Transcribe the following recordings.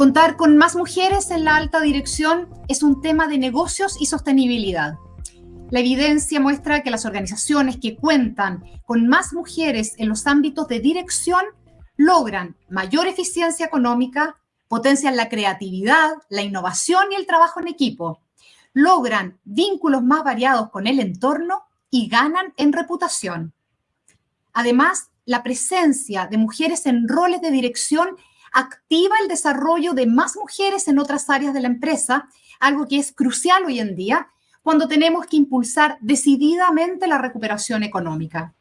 Contar con más mujeres en la alta dirección es un tema de negocios y sostenibilidad. La evidencia muestra que las organizaciones que cuentan con más mujeres en los ámbitos de dirección logran mayor eficiencia económica, potencian la creatividad, la innovación y el trabajo en equipo, logran vínculos más variados con el entorno y ganan en reputación. Además, la presencia de mujeres en roles de dirección activa el desarrollo de más mujeres en otras áreas de la empresa, algo que es crucial hoy en día cuando tenemos que impulsar decididamente la recuperación económica.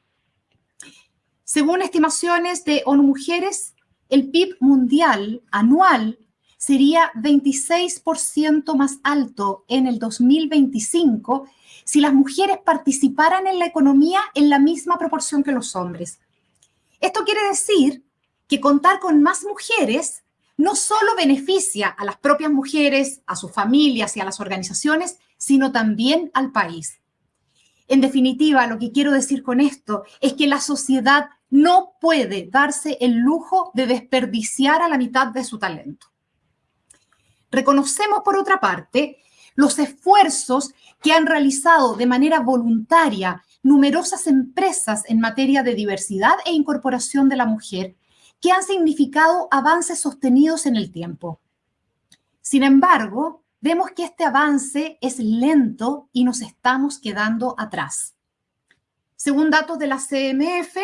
Según estimaciones de ONU Mujeres, el PIB mundial anual sería 26% más alto en el 2025 si las mujeres participaran en la economía en la misma proporción que los hombres. Esto quiere decir que contar con más mujeres no solo beneficia a las propias mujeres, a sus familias y a las organizaciones, sino también al país. En definitiva, lo que quiero decir con esto es que la sociedad no puede darse el lujo de desperdiciar a la mitad de su talento. Reconocemos, por otra parte, los esfuerzos que han realizado de manera voluntaria numerosas empresas en materia de diversidad e incorporación de la mujer, que han significado avances sostenidos en el tiempo. Sin embargo, vemos que este avance es lento y nos estamos quedando atrás. Según datos de la CMF,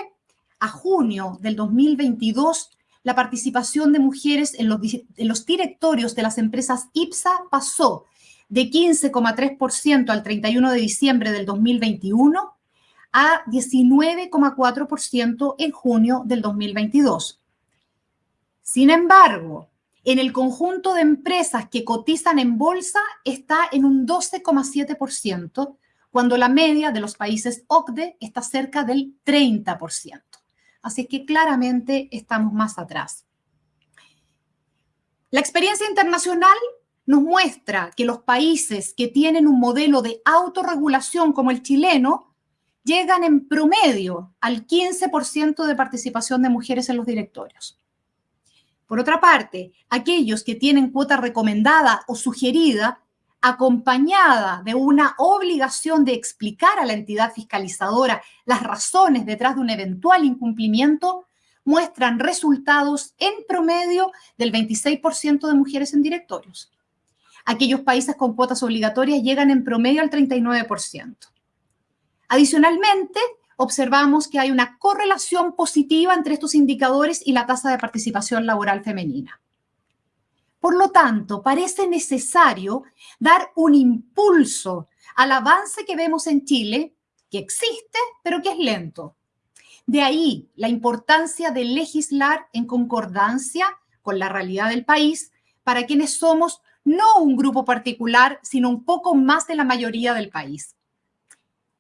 a junio del 2022, la participación de mujeres en los, en los directorios de las empresas IPSA pasó de 15,3% al 31 de diciembre del 2021 a 19,4% en junio del 2022. Sin embargo, en el conjunto de empresas que cotizan en bolsa está en un 12,7%, cuando la media de los países OCDE está cerca del 30%. Así que claramente estamos más atrás. La experiencia internacional nos muestra que los países que tienen un modelo de autorregulación como el chileno llegan en promedio al 15% de participación de mujeres en los directorios. Por otra parte, aquellos que tienen cuota recomendada o sugerida, acompañada de una obligación de explicar a la entidad fiscalizadora las razones detrás de un eventual incumplimiento, muestran resultados en promedio del 26% de mujeres en directorios. Aquellos países con cuotas obligatorias llegan en promedio al 39%. Adicionalmente, observamos que hay una correlación positiva entre estos indicadores y la tasa de participación laboral femenina. Por lo tanto, parece necesario dar un impulso al avance que vemos en Chile, que existe, pero que es lento. De ahí la importancia de legislar en concordancia con la realidad del país para quienes somos no un grupo particular, sino un poco más de la mayoría del país.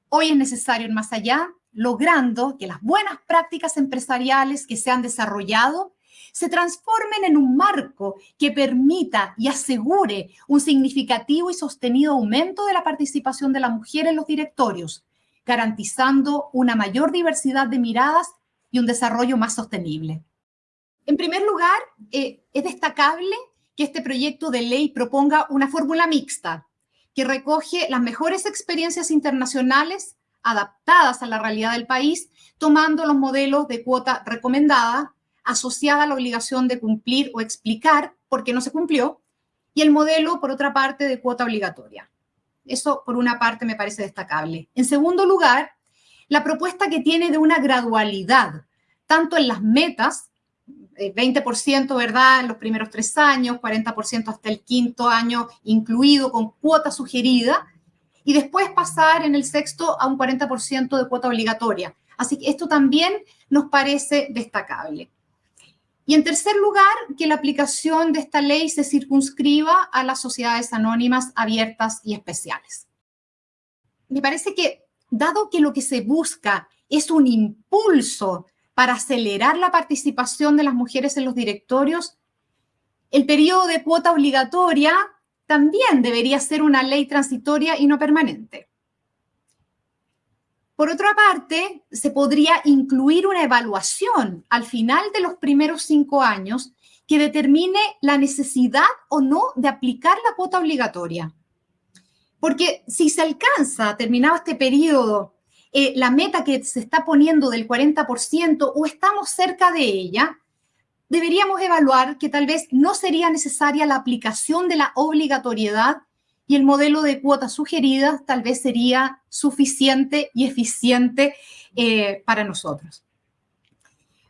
Hoy es necesario ir más allá logrando que las buenas prácticas empresariales que se han desarrollado se transformen en un marco que permita y asegure un significativo y sostenido aumento de la participación de la mujer en los directorios, garantizando una mayor diversidad de miradas y un desarrollo más sostenible. En primer lugar, eh, es destacable que este proyecto de ley proponga una fórmula mixta que recoge las mejores experiencias internacionales adaptadas a la realidad del país, tomando los modelos de cuota recomendada asociada a la obligación de cumplir o explicar por qué no se cumplió, y el modelo, por otra parte, de cuota obligatoria. Eso, por una parte, me parece destacable. En segundo lugar, la propuesta que tiene de una gradualidad, tanto en las metas, 20%, eh, ¿verdad?, en los primeros tres años, 40% hasta el quinto año, incluido con cuota sugerida, y después pasar en el sexto a un 40% de cuota obligatoria. Así que esto también nos parece destacable. Y en tercer lugar, que la aplicación de esta ley se circunscriba a las sociedades anónimas abiertas y especiales. Me parece que, dado que lo que se busca es un impulso para acelerar la participación de las mujeres en los directorios, el periodo de cuota obligatoria también debería ser una ley transitoria y no permanente. Por otra parte, se podría incluir una evaluación al final de los primeros cinco años que determine la necesidad o no de aplicar la cuota obligatoria. Porque si se alcanza, terminado este periodo, eh, la meta que se está poniendo del 40% o estamos cerca de ella, deberíamos evaluar que tal vez no sería necesaria la aplicación de la obligatoriedad y el modelo de cuotas sugeridas tal vez sería suficiente y eficiente eh, para nosotros.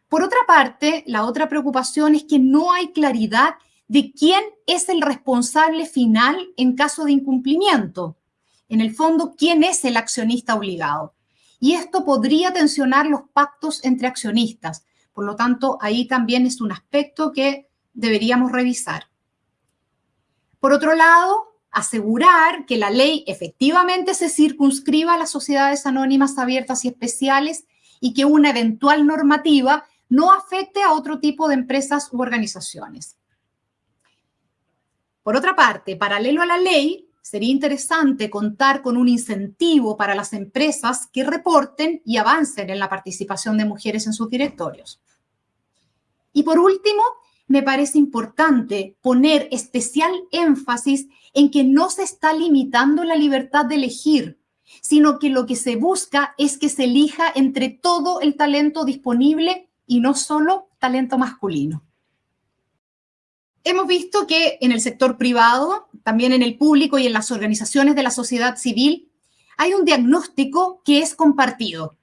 Por otra parte, la otra preocupación es que no hay claridad de quién es el responsable final en caso de incumplimiento. En el fondo, ¿quién es el accionista obligado? Y esto podría tensionar los pactos entre accionistas. Por lo tanto, ahí también es un aspecto que deberíamos revisar. Por otro lado, asegurar que la ley efectivamente se circunscriba a las sociedades anónimas abiertas y especiales y que una eventual normativa no afecte a otro tipo de empresas u organizaciones. Por otra parte, paralelo a la ley, sería interesante contar con un incentivo para las empresas que reporten y avancen en la participación de mujeres en sus directorios. Y por último, me parece importante poner especial énfasis en que no se está limitando la libertad de elegir, sino que lo que se busca es que se elija entre todo el talento disponible y no solo talento masculino. Hemos visto que en el sector privado, también en el público y en las organizaciones de la sociedad civil, hay un diagnóstico que es compartido.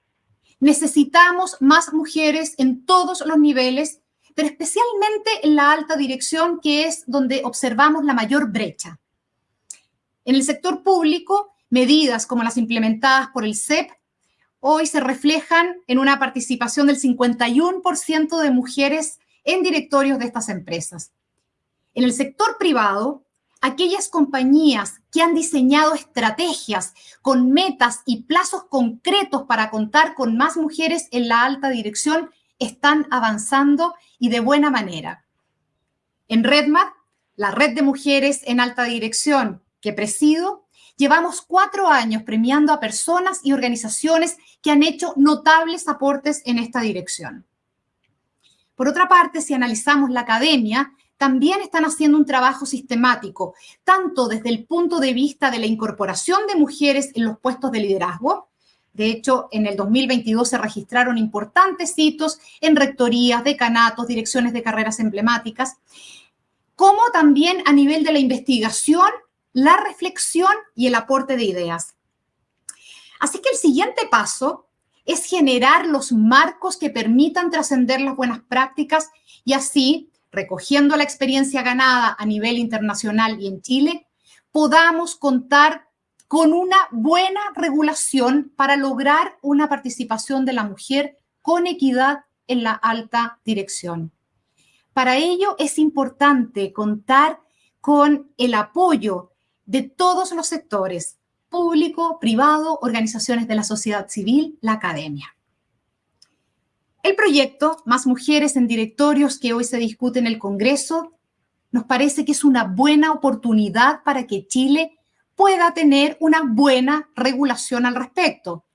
Necesitamos más mujeres en todos los niveles, pero especialmente en la alta dirección, que es donde observamos la mayor brecha. En el sector público, medidas como las implementadas por el CEP hoy se reflejan en una participación del 51% de mujeres en directorios de estas empresas. En el sector privado, aquellas compañías que han diseñado estrategias con metas y plazos concretos para contar con más mujeres en la alta dirección están avanzando y de buena manera. En RedMat, la red de mujeres en alta dirección que presido, Llevamos cuatro años premiando a personas y organizaciones que han hecho notables aportes en esta dirección. Por otra parte, si analizamos la academia, también están haciendo un trabajo sistemático, tanto desde el punto de vista de la incorporación de mujeres en los puestos de liderazgo. De hecho, en el 2022 se registraron importantes hitos en rectorías, decanatos, direcciones de carreras emblemáticas, como también a nivel de la investigación la reflexión y el aporte de ideas. Así que el siguiente paso es generar los marcos que permitan trascender las buenas prácticas y así, recogiendo la experiencia ganada a nivel internacional y en Chile, podamos contar con una buena regulación para lograr una participación de la mujer con equidad en la alta dirección. Para ello es importante contar con el apoyo de todos los sectores, público, privado, organizaciones de la sociedad civil, la academia. El proyecto Más Mujeres en Directorios que hoy se discute en el Congreso nos parece que es una buena oportunidad para que Chile pueda tener una buena regulación al respecto,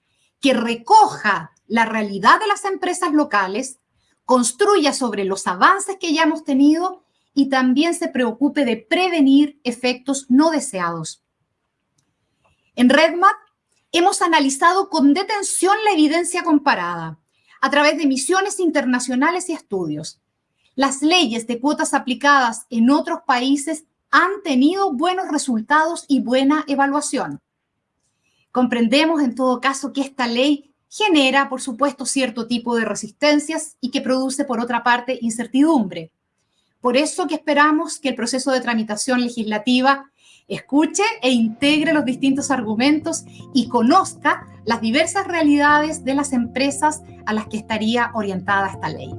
que recoja la realidad de las empresas locales, construya sobre los avances que ya hemos tenido y también se preocupe de prevenir efectos no deseados. En RedMat hemos analizado con detención la evidencia comparada a través de misiones internacionales y estudios. Las leyes de cuotas aplicadas en otros países han tenido buenos resultados y buena evaluación. Comprendemos en todo caso que esta ley genera, por supuesto, cierto tipo de resistencias y que produce, por otra parte, incertidumbre. Por eso que esperamos que el proceso de tramitación legislativa escuche e integre los distintos argumentos y conozca las diversas realidades de las empresas a las que estaría orientada esta ley.